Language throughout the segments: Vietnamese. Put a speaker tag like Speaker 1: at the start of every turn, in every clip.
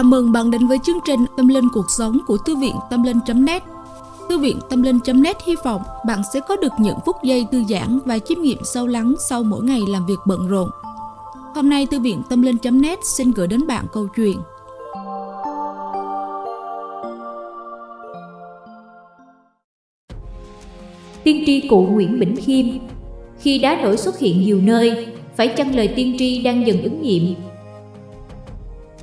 Speaker 1: Chào mừng bạn đến với chương trình Tâm Linh Cuộc Sống của Thư viện Tâm Linh.net Thư viện Tâm Linh.net hy vọng bạn sẽ có được những phút giây thư giãn và chiêm nghiệm sâu lắng sau mỗi ngày làm việc bận rộn. Hôm nay Thư viện Tâm Linh.net xin gửi đến bạn câu chuyện.
Speaker 2: Tiên tri cụ Nguyễn Bỉnh Khiêm Khi đá nổi xuất hiện nhiều nơi, phải chăng lời tiên tri đang dần ứng nghiệm?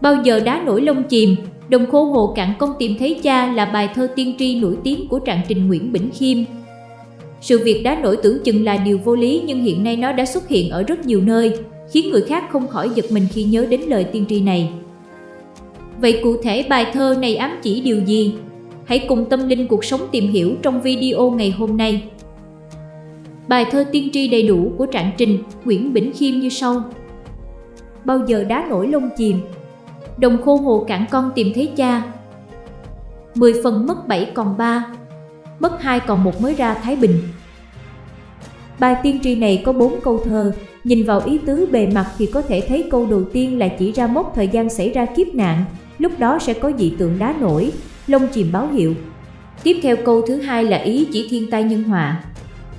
Speaker 2: Bao giờ đá nổi lông chìm, đồng khô hồ cạn con tìm thấy cha là bài thơ tiên tri nổi tiếng của trạng trình Nguyễn Bỉnh Khiêm. Sự việc đá nổi tưởng chừng là điều vô lý nhưng hiện nay nó đã xuất hiện ở rất nhiều nơi, khiến người khác không khỏi giật mình khi nhớ đến lời tiên tri này. Vậy cụ thể bài thơ này ám chỉ điều gì? Hãy cùng tâm linh cuộc sống tìm hiểu trong video ngày hôm nay. Bài thơ tiên tri đầy đủ của trạng trình Nguyễn Bỉnh Khiêm như sau. Bao giờ đá nổi lông chìm, đồng khô hồ cạn con tìm thấy cha. 10 phần mất 7 còn 3, mất 2 còn một mới ra Thái Bình. Bài tiên tri này có 4 câu thơ, nhìn vào ý tứ bề mặt thì có thể thấy câu đầu tiên là chỉ ra mốc thời gian xảy ra kiếp nạn, lúc đó sẽ có dị tượng đá nổi, lông chìm báo hiệu. Tiếp theo câu thứ hai là ý chỉ thiên tai nhân họa.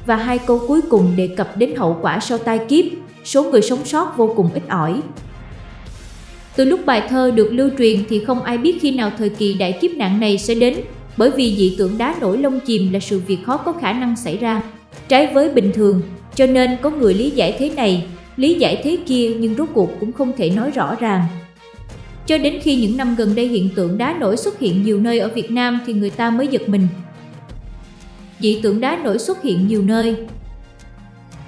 Speaker 2: Và hai câu cuối cùng đề cập đến hậu quả sau tai kiếp, số người sống sót vô cùng ít ỏi, từ lúc bài thơ được lưu truyền thì không ai biết khi nào thời kỳ đại kiếp nạn này sẽ đến, bởi vì dị tượng đá nổi lông chìm là sự việc khó có khả năng xảy ra. Trái với bình thường, cho nên có người lý giải thế này, lý giải thế kia nhưng rốt cuộc cũng không thể nói rõ ràng. Cho đến khi những năm gần đây hiện tượng đá nổi xuất hiện nhiều nơi ở Việt Nam thì người ta mới giật mình. Dị tượng đá nổi xuất hiện nhiều nơi.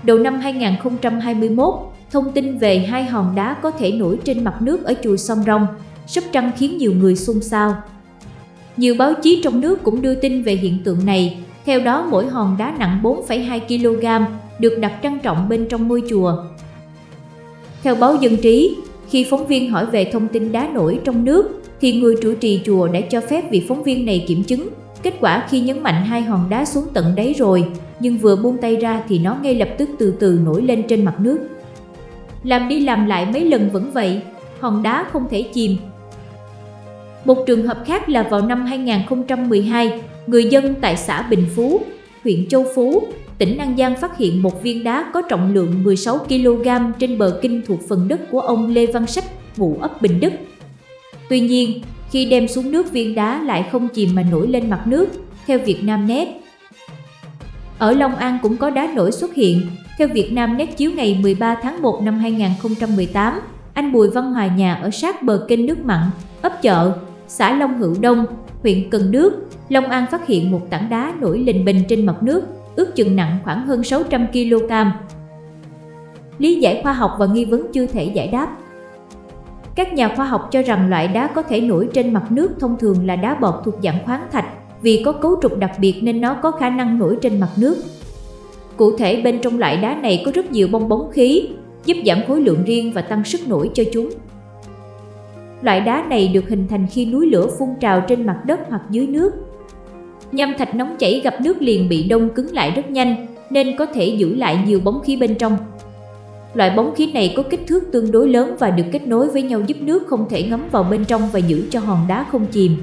Speaker 2: Đầu năm 2021, Thông tin về hai hòn đá có thể nổi trên mặt nước ở chùa Sông Rong, Sóc Trăng khiến nhiều người xôn xao. Nhiều báo chí trong nước cũng đưa tin về hiện tượng này, theo đó mỗi hòn đá nặng 4,2 kg được đặt trang trọng bên trong ngôi chùa. Theo báo Dân Trí, khi phóng viên hỏi về thông tin đá nổi trong nước, thì người trụ trì chùa đã cho phép vị phóng viên này kiểm chứng. Kết quả khi nhấn mạnh hai hòn đá xuống tận đáy rồi, nhưng vừa buông tay ra thì nó ngay lập tức từ từ nổi lên trên mặt nước. Làm đi làm lại mấy lần vẫn vậy, hòn đá không thể chìm. Một trường hợp khác là vào năm 2012, người dân tại xã Bình Phú, huyện Châu Phú, tỉnh An Giang phát hiện một viên đá có trọng lượng 16 kg trên bờ kinh thuộc phần đất của ông Lê Văn Sách, ngụ ấp Bình Đức. Tuy nhiên, khi đem xuống nước viên đá lại không chìm mà nổi lên mặt nước, theo Việt Nam Net. Ở Long An cũng có đá nổi xuất hiện, theo Việt Nam Net chiếu ngày 13 tháng 1 năm 2018, anh Bùi Văn Hòa nhà ở sát bờ kênh nước mặn, ấp chợ, xã Long Hữu Đông, huyện Cần Đước, Long An phát hiện một tảng đá nổi lình bình trên mặt nước, ước chừng nặng khoảng hơn 600 kg. Lý giải khoa học và nghi vấn chưa thể giải đáp. Các nhà khoa học cho rằng loại đá có thể nổi trên mặt nước thông thường là đá bọt thuộc dạng khoáng thạch, vì có cấu trúc đặc biệt nên nó có khả năng nổi trên mặt nước. Cụ thể bên trong loại đá này có rất nhiều bong bóng khí, giúp giảm khối lượng riêng và tăng sức nổi cho chúng. Loại đá này được hình thành khi núi lửa phun trào trên mặt đất hoặc dưới nước. Nham thạch nóng chảy gặp nước liền bị đông cứng lại rất nhanh, nên có thể giữ lại nhiều bóng khí bên trong. Loại bóng khí này có kích thước tương đối lớn và được kết nối với nhau giúp nước không thể ngấm vào bên trong và giữ cho hòn đá không chìm.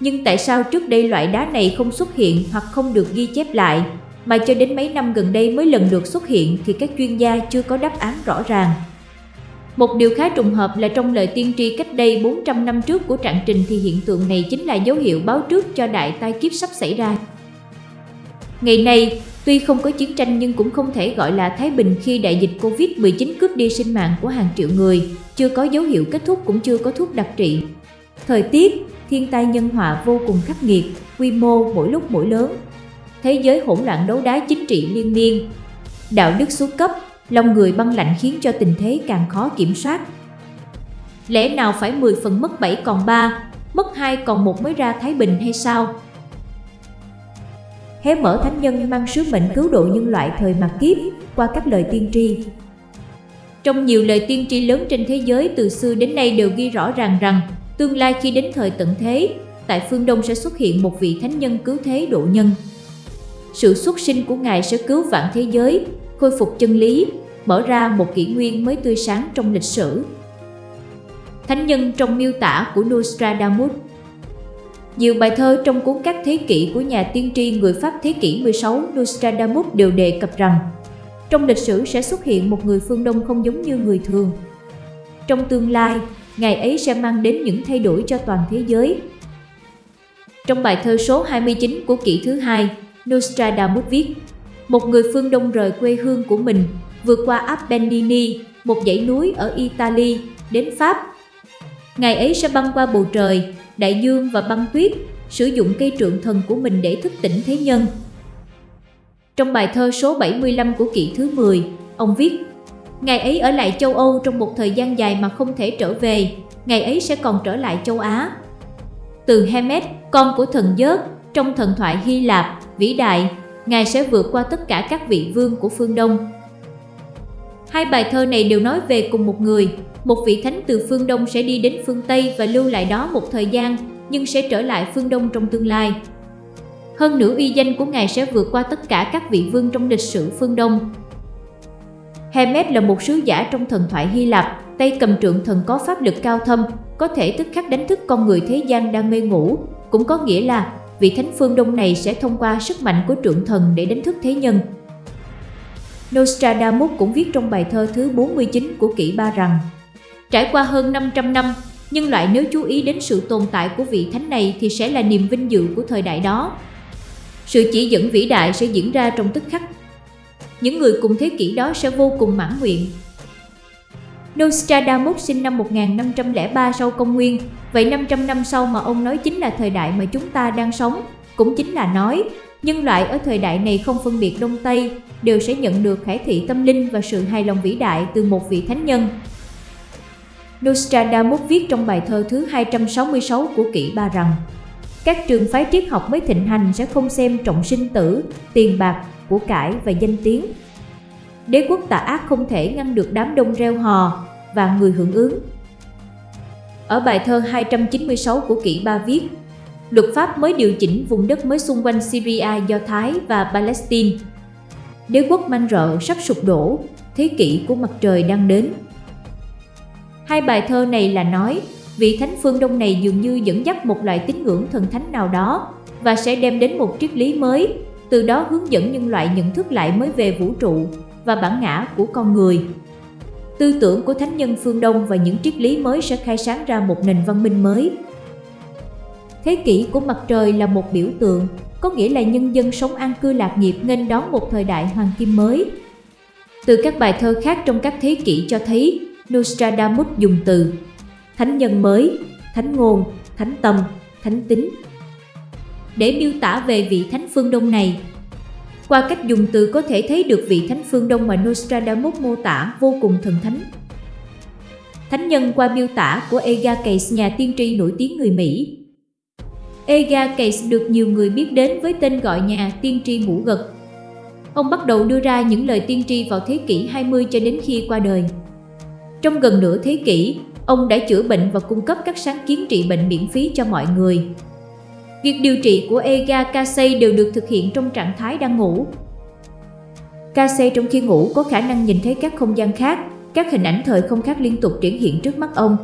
Speaker 2: Nhưng tại sao trước đây loại đá này không xuất hiện hoặc không được ghi chép lại, mà cho đến mấy năm gần đây mới lần lượt xuất hiện thì các chuyên gia chưa có đáp án rõ ràng. Một điều khá trùng hợp là trong lời tiên tri cách đây 400 năm trước của trạng trình thì hiện tượng này chính là dấu hiệu báo trước cho đại tai kiếp sắp xảy ra. Ngày nay, tuy không có chiến tranh nhưng cũng không thể gọi là Thái Bình khi đại dịch Covid-19 cướp đi sinh mạng của hàng triệu người, chưa có dấu hiệu kết thúc cũng chưa có thuốc đặc trị. Thời tiết, thiên tai nhân họa vô cùng khắc nghiệt, quy mô mỗi lúc mỗi lớn, thế giới hỗn loạn đấu đá chính trị liên miên. Đạo đức xuống cấp, lòng người băng lạnh khiến cho tình thế càng khó kiểm soát. Lẽ nào phải 10 phần mất 7 còn 3, mất 2 còn 1 mới ra Thái Bình hay sao? Hé mở thánh nhân mang sứ mệnh cứu độ nhân loại thời mạt kiếp qua các lời tiên tri. Trong nhiều lời tiên tri lớn trên thế giới từ xưa đến nay đều ghi rõ ràng rằng tương lai khi đến thời tận thế, tại phương Đông sẽ xuất hiện một vị thánh nhân cứu thế độ nhân sự xuất sinh của Ngài sẽ cứu vạn thế giới, khôi phục chân lý, mở ra một kỷ nguyên mới tươi sáng trong lịch sử. thánh nhân trong miêu tả của Nostradamus. Nhiều bài thơ trong cuốn các thế kỷ của nhà tiên tri người Pháp thế kỷ 16 Nostradamus đều đề cập rằng trong lịch sử sẽ xuất hiện một người phương Đông không giống như người thường. Trong tương lai, ngày ấy sẽ mang đến những thay đổi cho toàn thế giới. Trong bài thơ số 29 của kỷ thứ hai, Nostradamus viết Một người phương Đông rời quê hương của mình, vượt qua Appennini, một dãy núi ở Italy, đến Pháp. Ngày ấy sẽ băng qua bầu trời, đại dương và băng tuyết, sử dụng cây trượng thần của mình để thức tỉnh thế nhân. Trong bài thơ số 75 của kỷ thứ 10, ông viết Ngày ấy ở lại châu Âu trong một thời gian dài mà không thể trở về, ngày ấy sẽ còn trở lại châu Á. Từ Hermes, con của thần Dớt, trong thần thoại Hy Lạp, vĩ đại, Ngài sẽ vượt qua tất cả các vị vương của phương Đông. Hai bài thơ này đều nói về cùng một người, một vị thánh từ phương Đông sẽ đi đến phương Tây và lưu lại đó một thời gian, nhưng sẽ trở lại phương Đông trong tương lai. Hơn nữa uy danh của Ngài sẽ vượt qua tất cả các vị vương trong lịch sử phương Đông. Hermes là một sứ giả trong thần thoại Hy Lạp, tay cầm trượng thần có pháp lực cao thâm, có thể tức khắc đánh thức con người thế gian đang mê ngủ, cũng có nghĩa là vị thánh phương Đông này sẽ thông qua sức mạnh của trượng thần để đánh thức thế nhân. Nostradamus cũng viết trong bài thơ thứ 49 của kỷ ba rằng Trải qua hơn 500 năm, nhân loại nếu chú ý đến sự tồn tại của vị thánh này thì sẽ là niềm vinh dự của thời đại đó. Sự chỉ dẫn vĩ đại sẽ diễn ra trong tức khắc. Những người cùng thế kỷ đó sẽ vô cùng mãn nguyện. Nostradamus sinh năm 1503 sau công nguyên, vậy 500 năm sau mà ông nói chính là thời đại mà chúng ta đang sống, cũng chính là nói nhân loại ở thời đại này không phân biệt Đông Tây, đều sẽ nhận được khải thị tâm linh và sự hài lòng vĩ đại từ một vị thánh nhân. Nostradamus viết trong bài thơ thứ 266 của kỷ ba rằng các trường phái triết học mới thịnh hành sẽ không xem trọng sinh tử, tiền bạc, của cải và danh tiếng. Đế quốc tà ác không thể ngăn được đám đông reo hò và người hưởng ứng. Ở bài thơ 296 của kỷ ba viết, luật pháp mới điều chỉnh vùng đất mới xung quanh Syria, Do Thái và Palestine. Đế quốc man rợ sắp sụp đổ, thế kỷ của mặt trời đang đến. Hai bài thơ này là nói vị thánh phương Đông này dường như dẫn dắt một loại tín ngưỡng thần thánh nào đó và sẽ đem đến một triết lý mới, từ đó hướng dẫn nhân loại nhận thức lại mới về vũ trụ và bản ngã của con người. Tư tưởng của thánh nhân phương Đông và những triết lý mới sẽ khai sáng ra một nền văn minh mới. Thế kỷ của mặt trời là một biểu tượng, có nghĩa là nhân dân sống an cư lạc nghiệp nghênh đón một thời đại hoàng kim mới. Từ các bài thơ khác trong các thế kỷ cho thấy, Nostradamus dùng từ thánh nhân mới, thánh ngôn, thánh tâm, thánh tính. Để miêu tả về vị thánh phương Đông này, qua cách dùng từ có thể thấy được vị thánh phương Đông mà Nostradamus mô tả vô cùng thần thánh. Thánh nhân qua miêu tả của Ega Case, nhà tiên tri nổi tiếng người Mỹ. Ega Case được nhiều người biết đến với tên gọi nhà tiên tri mũ gật. Ông bắt đầu đưa ra những lời tiên tri vào thế kỷ 20 cho đến khi qua đời. Trong gần nửa thế kỷ, ông đã chữa bệnh và cung cấp các sáng kiến trị bệnh miễn phí cho mọi người. Việc điều trị của Ega Kasei đều được thực hiện trong trạng thái đang ngủ. Kasei trong khi ngủ có khả năng nhìn thấy các không gian khác, các hình ảnh thời không khác liên tục triển hiện trước mắt ông.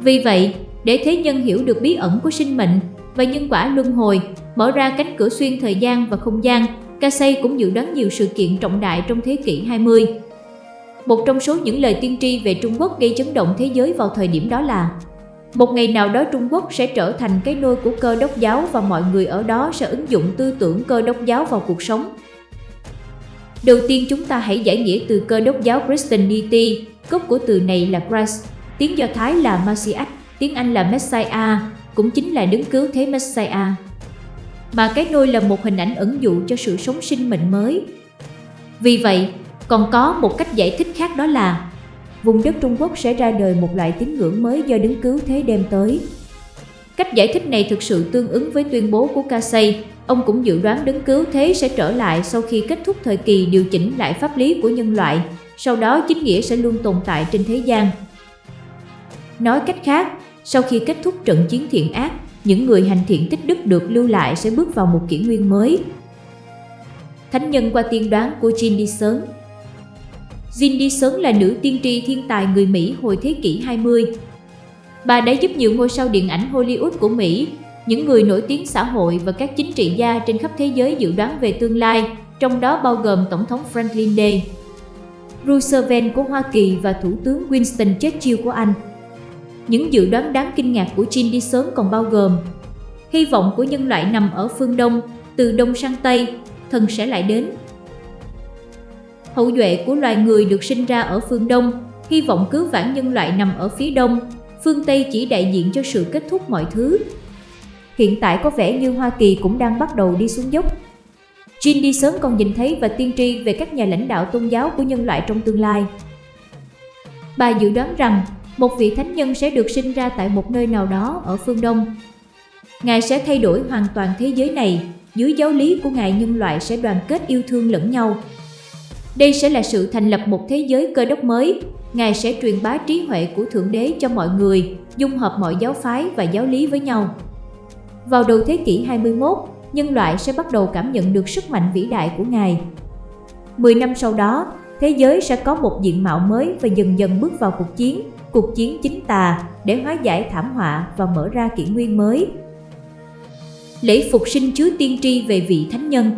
Speaker 2: Vì vậy, để thế nhân hiểu được bí ẩn của sinh mệnh và nhân quả luân hồi, mở ra cánh cửa xuyên thời gian và không gian, Kasei cũng dự đoán nhiều sự kiện trọng đại trong thế kỷ 20. Một trong số những lời tiên tri về Trung Quốc gây chấn động thế giới vào thời điểm đó là một ngày nào đó Trung Quốc sẽ trở thành cái nôi của cơ đốc giáo và mọi người ở đó sẽ ứng dụng tư tưởng cơ đốc giáo vào cuộc sống. Đầu tiên chúng ta hãy giải nghĩa từ cơ đốc giáo Christianity, gốc của từ này là Christ, tiếng Do Thái là Messiah, tiếng Anh là Messiah, cũng chính là đứng cứu thế Messiah. Mà cái nôi là một hình ảnh ẩn dụ cho sự sống sinh mệnh mới. Vì vậy, còn có một cách giải thích khác đó là vùng đất Trung Quốc sẽ ra đời một loại tín ngưỡng mới do đứng cứu thế đem tới. Cách giải thích này thực sự tương ứng với tuyên bố của Casey. Ông cũng dự đoán đứng cứu thế sẽ trở lại sau khi kết thúc thời kỳ điều chỉnh lại pháp lý của nhân loại, sau đó chính nghĩa sẽ luôn tồn tại trên thế gian. Nói cách khác, sau khi kết thúc trận chiến thiện ác, những người hành thiện tích đức được lưu lại sẽ bước vào một kỷ nguyên mới. Thánh nhân qua tiên đoán của Jin Đi Sớm Cindy Sớn là nữ tiên tri thiên tài người Mỹ hồi thế kỷ 20. Bà đã giúp nhiều ngôi sao điện ảnh Hollywood của Mỹ, những người nổi tiếng xã hội và các chính trị gia trên khắp thế giới dự đoán về tương lai, trong đó bao gồm Tổng thống Franklin D. Roosevelt của Hoa Kỳ và Thủ tướng Winston Churchill của Anh. Những dự đoán đáng kinh ngạc của Jean đi còn bao gồm Hy vọng của nhân loại nằm ở phương Đông, từ Đông sang Tây, thần sẽ lại đến. Hậu duệ của loài người được sinh ra ở phương Đông, hy vọng cứu vãn nhân loại nằm ở phía Đông, phương Tây chỉ đại diện cho sự kết thúc mọi thứ. Hiện tại có vẻ như Hoa Kỳ cũng đang bắt đầu đi xuống dốc. Jin đi sớm còn nhìn thấy và tiên tri về các nhà lãnh đạo tôn giáo của nhân loại trong tương lai. Bà dự đoán rằng một vị thánh nhân sẽ được sinh ra tại một nơi nào đó ở phương Đông. Ngài sẽ thay đổi hoàn toàn thế giới này, dưới giáo lý của Ngài nhân loại sẽ đoàn kết yêu thương lẫn nhau. Đây sẽ là sự thành lập một thế giới cơ đốc mới, Ngài sẽ truyền bá trí huệ của Thượng Đế cho mọi người, dung hợp mọi giáo phái và giáo lý với nhau. Vào đầu thế kỷ 21, nhân loại sẽ bắt đầu cảm nhận được sức mạnh vĩ đại của Ngài. Mười năm sau đó, thế giới sẽ có một diện mạo mới và dần dần bước vào cuộc chiến, cuộc chiến chính tà để hóa giải thảm họa và mở ra kỷ nguyên mới. Lễ phục sinh chứa tiên tri về vị thánh nhân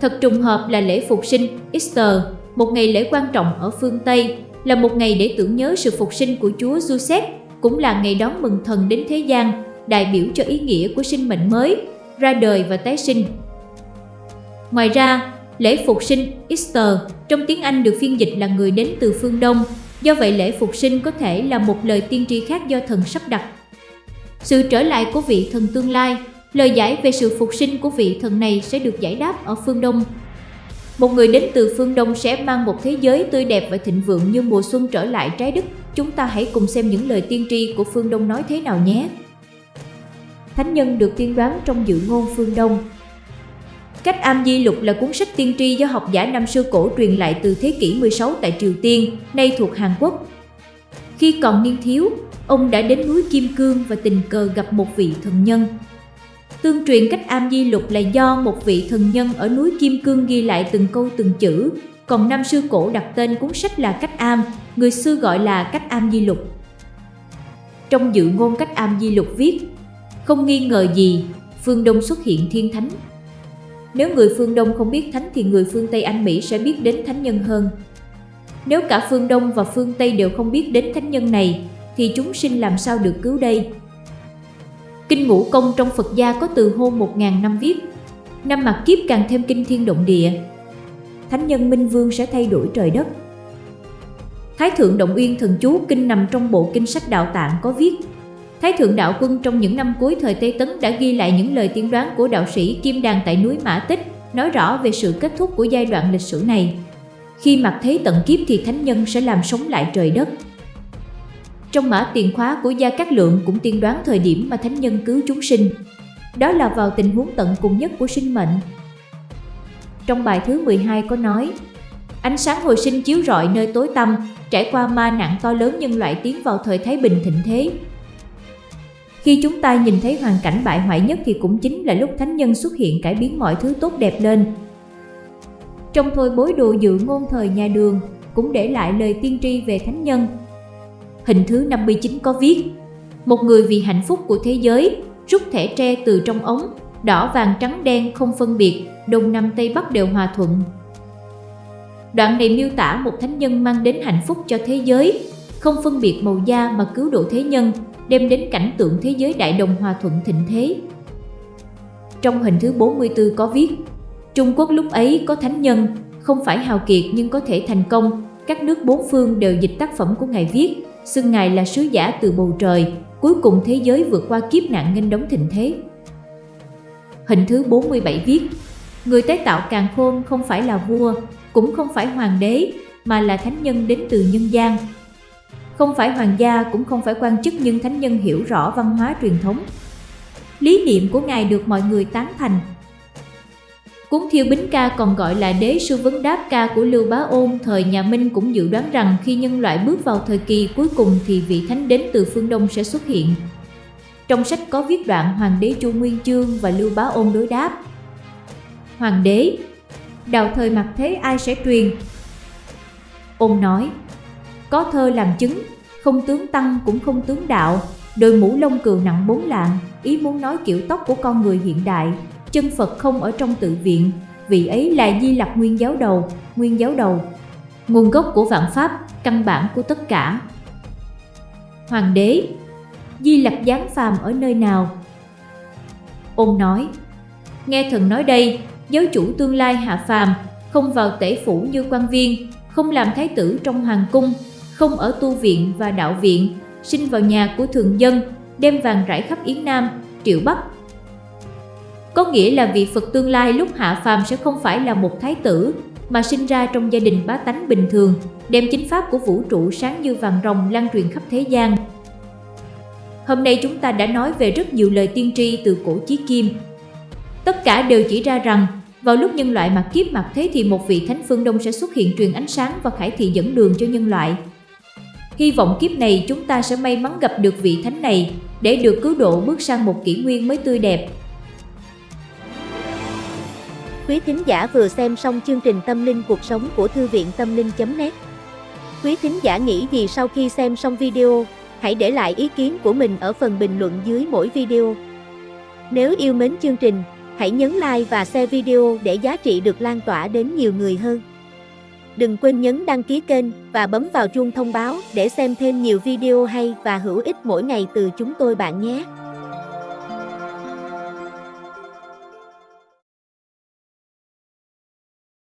Speaker 2: Thật trùng hợp là lễ phục sinh Easter, một ngày lễ quan trọng ở phương Tây, là một ngày để tưởng nhớ sự phục sinh của Chúa Giuse, cũng là ngày đón mừng thần đến thế gian, đại biểu cho ý nghĩa của sinh mệnh mới, ra đời và tái sinh. Ngoài ra, lễ phục sinh Easter trong tiếng Anh được phiên dịch là người đến từ phương Đông, do vậy lễ phục sinh có thể là một lời tiên tri khác do thần sắp đặt. Sự trở lại của vị thần tương lai, lời giải về sự phục sinh của vị thần này sẽ được giải đáp ở phương Đông. Một người đến từ phương Đông sẽ mang một thế giới tươi đẹp và thịnh vượng như mùa xuân trở lại trái đất. Chúng ta hãy cùng xem những lời tiên tri của phương Đông nói thế nào nhé. Thánh nhân được tiên đoán trong dự ngôn phương Đông Cách Am Di Lục là cuốn sách tiên tri do học giả năm xưa cổ truyền lại từ thế kỷ 16 tại Triều Tiên, nay thuộc Hàn Quốc. Khi còn niên thiếu, ông đã đến núi Kim Cương và tình cờ gặp một vị thần nhân. Tương truyền cách Am Di Lục là do một vị thần nhân ở núi Kim Cương ghi lại từng câu từng chữ, còn năm sư cổ đặt tên cuốn sách là Cách Am, người xưa gọi là Cách Am Di Lục. Trong dự ngôn Cách Am Di Lục viết, không nghi ngờ gì, phương Đông xuất hiện thiên thánh. Nếu người phương Đông không biết thánh thì người phương Tây Anh Mỹ sẽ biết đến thánh nhân hơn. Nếu cả phương Đông và phương Tây đều không biết đến thánh nhân này, thì chúng sinh làm sao được cứu đây? Kinh Ngũ Công trong Phật gia có từ hôn 1.000 năm viết, năm mặt kiếp càng thêm kinh thiên động địa. Thánh nhân Minh Vương sẽ thay đổi trời đất. Thái Thượng Động Uyên Thần Chú Kinh nằm trong bộ kinh sách Đạo Tạng có viết Thái Thượng Đạo Quân trong những năm cuối thời Tây Tấn đã ghi lại những lời tiên đoán của đạo sĩ Kim Đàn tại núi Mã Tích, nói rõ về sự kết thúc của giai đoạn lịch sử này. Khi mặt thế tận kiếp thì thánh nhân sẽ làm sống lại trời đất. Trong mã tiền khóa của Gia Cát Lượng cũng tiên đoán thời điểm mà thánh nhân cứu chúng sinh. Đó là vào tình huống tận cùng nhất của sinh mệnh. Trong bài thứ 12 có nói, Ánh sáng hồi sinh chiếu rọi nơi tối tăm, trải qua ma nạn to lớn nhân loại tiến vào thời Thái Bình thịnh thế, khi chúng ta nhìn thấy hoàn cảnh bại hoại nhất thì cũng chính là lúc thánh nhân xuất hiện cải biến mọi thứ tốt đẹp lên. Trong thôi bối đồ dự ngôn thời nhà đường cũng để lại lời tiên tri về thánh nhân. Hình thứ 59 có viết Một người vì hạnh phúc của thế giới rút thẻ tre từ trong ống, đỏ vàng trắng đen không phân biệt, đông nam tây bắc đều hòa thuận. Đoạn này miêu tả một thánh nhân mang đến hạnh phúc cho thế giới, không phân biệt màu da mà cứu độ thế nhân, đem đến cảnh tượng thế giới đại đồng hòa thuận thịnh thế. Trong hình thứ 44 có viết, Trung Quốc lúc ấy có thánh nhân, không phải hào kiệt nhưng có thể thành công, các nước bốn phương đều dịch tác phẩm của Ngài viết, xưng Ngài là sứ giả từ bầu trời, cuối cùng thế giới vượt qua kiếp nạn nghênh đóng thịnh thế. Hình thứ 47 viết, Người tái tạo càng khôn không phải là vua, cũng không phải hoàng đế, mà là thánh nhân đến từ nhân gian, không phải hoàng gia cũng không phải quan chức nhưng thánh nhân hiểu rõ văn hóa truyền thống. Lý niệm của Ngài được mọi người tán thành. Cuốn Thiêu Bính Ca còn gọi là Đế sư vấn đáp ca của Lưu Bá Ôn thời nhà Minh cũng dự đoán rằng khi nhân loại bước vào thời kỳ cuối cùng thì vị thánh đến từ phương Đông sẽ xuất hiện. Trong sách có viết đoạn Hoàng đế Chu Nguyên Chương và Lưu Bá Ôn đối đáp. Hoàng đế, đào thời mặt thế ai sẽ truyền? Ôn nói, có thơ làm chứng, không tướng tăng cũng không tướng đạo, đôi mũ lông cừu nặng bốn lạng, ý muốn nói kiểu tóc của con người hiện đại, chân Phật không ở trong tự viện, vị ấy là Di Lặc nguyên giáo đầu, nguyên giáo đầu. Nguồn gốc của vạn pháp, căn bản của tất cả. Hoàng đế Di Lặc giáng phàm ở nơi nào? Ông nói Nghe thần nói đây, giáo chủ tương lai hạ phàm, không vào tể phủ như quan viên, không làm thái tử trong hoàng cung, không ở tu viện và đạo viện, sinh vào nhà của thường dân, đem vàng rải khắp Yến Nam, Triệu Bắc. Có nghĩa là vị Phật tương lai lúc hạ phàm sẽ không phải là một thái tử, mà sinh ra trong gia đình bá tánh bình thường, đem chính pháp của vũ trụ sáng như vàng rồng lan truyền khắp thế gian. Hôm nay chúng ta đã nói về rất nhiều lời tiên tri từ cổ chí kim. Tất cả đều chỉ ra rằng, vào lúc nhân loại mặc kiếp mặc thế thì một vị thánh phương đông sẽ xuất hiện truyền ánh sáng và khải thị dẫn đường cho nhân loại. Hy vọng kiếp này chúng ta sẽ may mắn gặp được vị thánh này để được cứu độ bước sang một kỷ nguyên mới tươi đẹp.
Speaker 3: Quý thính giả vừa xem xong chương trình Tâm linh cuộc sống của Thư viện Tâm linh.net Quý thính giả nghĩ gì sau khi xem xong video, hãy để lại ý kiến của mình ở phần bình luận dưới mỗi video. Nếu yêu mến chương trình, hãy nhấn like và share video để giá trị được lan tỏa đến nhiều người hơn. Đừng quên nhấn đăng ký kênh và bấm vào chuông thông báo để xem thêm nhiều video hay và hữu ích mỗi ngày từ chúng tôi bạn nhé.